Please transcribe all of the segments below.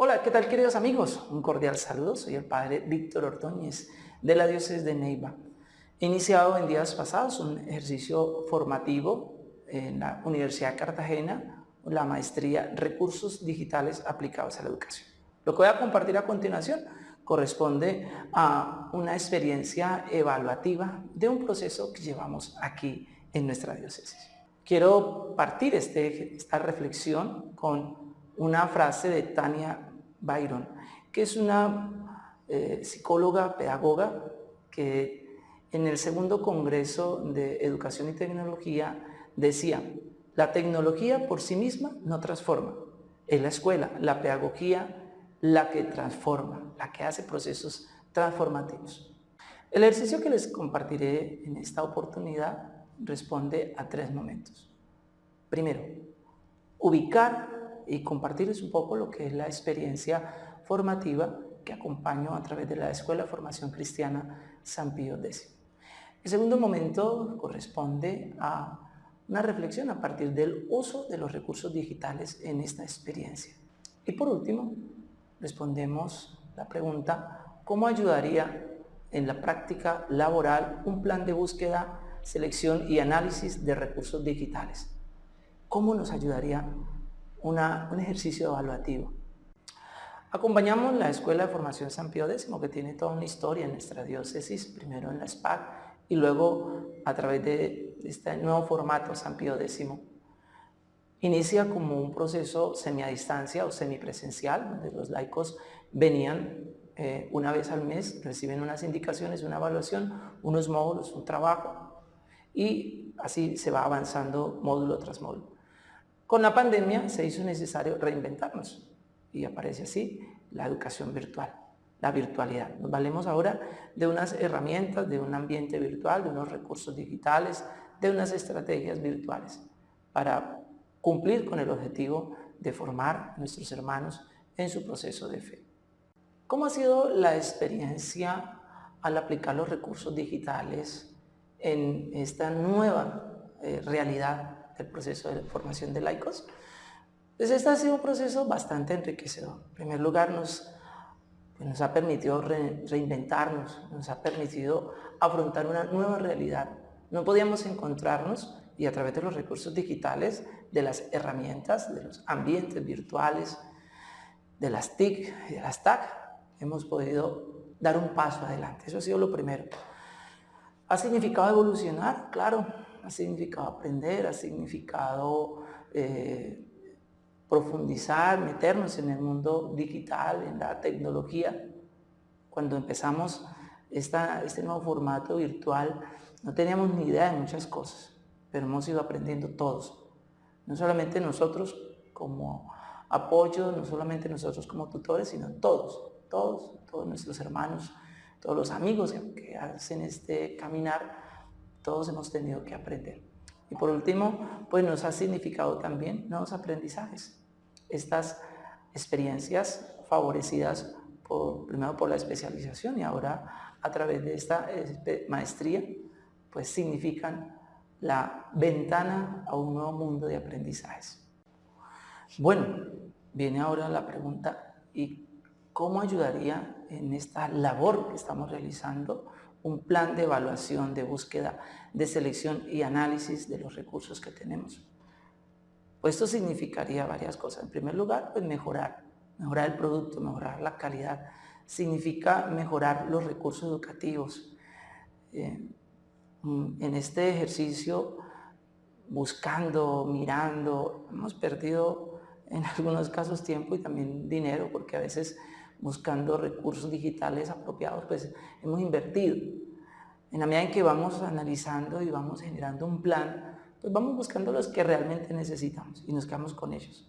Hola, ¿qué tal queridos amigos? Un cordial saludo, soy el Padre Víctor Ordóñez de la Diócesis de Neiva. He iniciado en días pasados un ejercicio formativo en la Universidad de Cartagena, la maestría Recursos Digitales Aplicados a la Educación. Lo que voy a compartir a continuación corresponde a una experiencia evaluativa de un proceso que llevamos aquí en nuestra diócesis. Quiero partir este, esta reflexión con una frase de Tania Byron, que es una eh, psicóloga, pedagoga, que en el segundo Congreso de Educación y Tecnología decía, la tecnología por sí misma no transforma, es la escuela, la pedagogía, la que transforma, la que hace procesos transformativos. El ejercicio que les compartiré en esta oportunidad responde a tres momentos. Primero, ubicar y compartirles un poco lo que es la experiencia formativa que acompaño a través de la Escuela de Formación Cristiana San Pío X. El segundo momento corresponde a una reflexión a partir del uso de los recursos digitales en esta experiencia. Y por último, respondemos la pregunta, ¿cómo ayudaría en la práctica laboral un plan de búsqueda, selección y análisis de recursos digitales? ¿Cómo nos ayudaría un ejercicio evaluativo. Acompañamos la Escuela de Formación San Pío X, que tiene toda una historia en nuestra diócesis, primero en la SPAC y luego a través de este nuevo formato San Pío X. Inicia como un proceso semiadistancia o semipresencial, donde los laicos venían eh, una vez al mes, reciben unas indicaciones, una evaluación, unos módulos, un trabajo, y así se va avanzando módulo tras módulo. Con la pandemia se hizo necesario reinventarnos y aparece así la educación virtual, la virtualidad. Nos valemos ahora de unas herramientas, de un ambiente virtual, de unos recursos digitales, de unas estrategias virtuales para cumplir con el objetivo de formar a nuestros hermanos en su proceso de fe. ¿Cómo ha sido la experiencia al aplicar los recursos digitales en esta nueva eh, realidad el proceso de formación de laicos, pues este ha sido un proceso bastante enriquecedor. En primer lugar, nos, nos ha permitido reinventarnos, nos ha permitido afrontar una nueva realidad. No podíamos encontrarnos, y a través de los recursos digitales, de las herramientas, de los ambientes virtuales, de las TIC y de las TAC, hemos podido dar un paso adelante. Eso ha sido lo primero. ¿Ha significado evolucionar? Claro, ha significado aprender, ha significado eh, profundizar, meternos en el mundo digital, en la tecnología. Cuando empezamos este nuevo formato virtual, no teníamos ni idea de muchas cosas, pero hemos ido aprendiendo todos. No solamente nosotros como apoyo, no solamente nosotros como tutores, sino todos, todos, todos nuestros hermanos, todos los amigos que hacen este caminar todos hemos tenido que aprender. Y por último, pues nos ha significado también nuevos aprendizajes. Estas experiencias favorecidas primero por la especialización y ahora a través de esta maestría, pues significan la ventana a un nuevo mundo de aprendizajes. Bueno, viene ahora la pregunta, ¿y cómo ayudaría en esta labor que estamos realizando un plan de evaluación, de búsqueda, de selección y análisis de los recursos que tenemos. Pues esto significaría varias cosas. En primer lugar, pues mejorar, mejorar el producto, mejorar la calidad. Significa mejorar los recursos educativos. Eh, mm, en este ejercicio, buscando, mirando, hemos perdido en algunos casos tiempo y también dinero, porque a veces buscando recursos digitales apropiados, pues hemos invertido. En la medida en que vamos analizando y vamos generando un plan, pues vamos buscando los que realmente necesitamos y nos quedamos con ellos.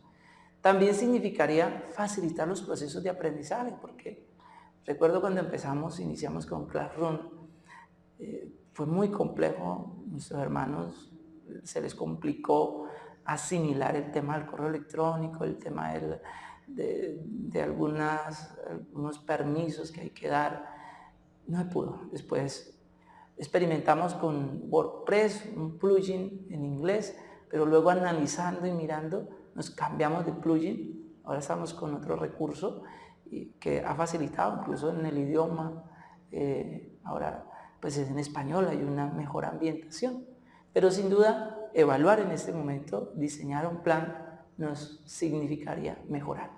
También significaría facilitar los procesos de aprendizaje, porque recuerdo cuando empezamos, iniciamos con Classroom, eh, fue muy complejo, nuestros hermanos se les complicó asimilar el tema del correo electrónico, el tema del, de, algunas, algunos permisos que hay que dar. No me pudo. Después experimentamos con WordPress, un plugin en inglés, pero luego analizando y mirando nos cambiamos de plugin Ahora estamos con otro recurso que ha facilitado incluso en el idioma. Eh, ahora pues en español hay una mejor ambientación. Pero sin duda evaluar en este momento, diseñar un plan nos significaría mejorar.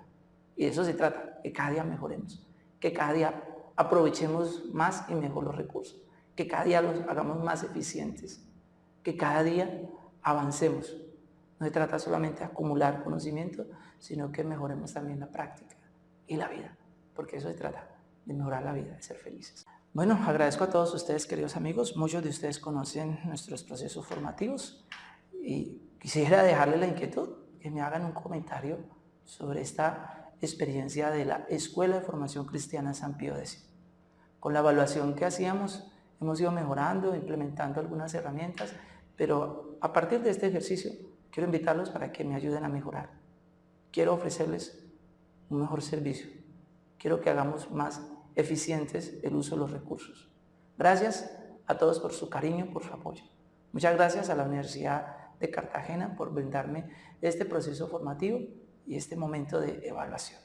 Y de eso se trata, que cada día mejoremos, que cada día aprovechemos más y mejor los recursos, que cada día los hagamos más eficientes, que cada día avancemos. No se trata solamente de acumular conocimiento, sino que mejoremos también la práctica y la vida, porque eso se trata, de mejorar la vida, de ser felices. Bueno, agradezco a todos ustedes, queridos amigos. Muchos de ustedes conocen nuestros procesos formativos y quisiera dejarles la inquietud que me hagan un comentario sobre esta experiencia de la Escuela de Formación Cristiana San Pío X. Con la evaluación que hacíamos, hemos ido mejorando, implementando algunas herramientas, pero a partir de este ejercicio quiero invitarlos para que me ayuden a mejorar. Quiero ofrecerles un mejor servicio. Quiero que hagamos más eficientes el uso de los recursos. Gracias a todos por su cariño, por su apoyo. Muchas gracias a la Universidad de Cartagena por brindarme este proceso formativo y este momento de evaluación.